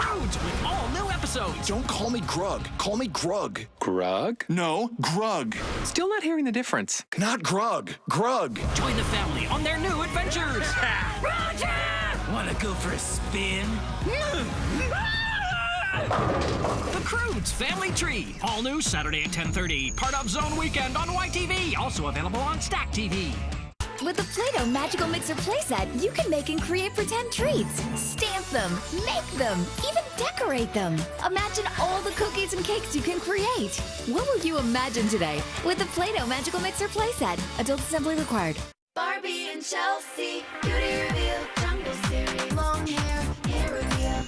Croods with all new episodes. Don't call me Grug. Call me Grug. Grug? No, Grug. Still not hearing the difference. Not Grug. Grug. Join the family on their new adventures. Roger! Wanna go for a spin? The Croods Family Tree. All new Saturday at 10.30. Part of Zone Weekend on YTV. Also available on Stack TV. With the Play-Doh Magical Mixer playset, you can make and create pretend treats. Stamp them, make them, even decorate them. Imagine all the cookies and cakes you can create. What will you imagine today with the Play-Doh Magical Mixer playset? Adult assembly required. Barbie and Chelsea, beauty reveal, jungle series, long hair, hair reveal,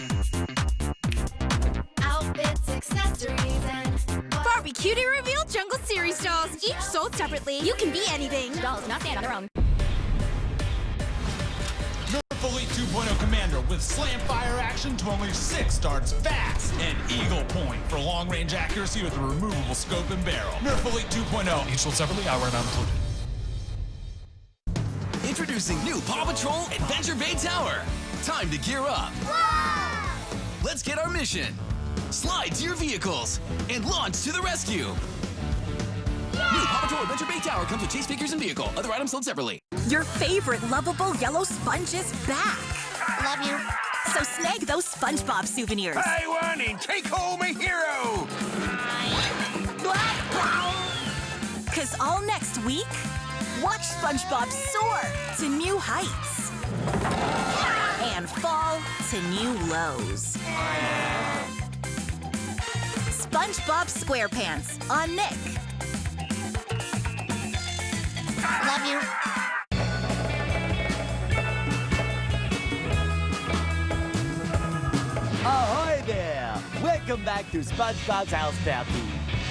outfits, accessories, and Barbie Cutie Reveal Jungle Series dolls, each sold separately. You can be anything. Dolls not stand on their own. With slam fire action to only six darts fast. And Eagle Point for long range accuracy with a removable scope and barrel. Nerf Elite 2.0, each sold separately, hour not included. Introducing new Paw Patrol Adventure Bay Tower. Time to gear up. Let's get our mission. Slide to your vehicles and launch to the rescue. New Paw Patrol Adventure Bay Tower comes with chase figures and vehicle. Other items sold separately. Your favorite lovable yellow sponge is back. Love you. So snag those SpongeBob souvenirs. I want and take home a hero! Cause all next week, watch SpongeBob soar to new heights and fall to new lows. SpongeBob SquarePants on Nick. Love you. Welcome back to SpongeBob's House Party.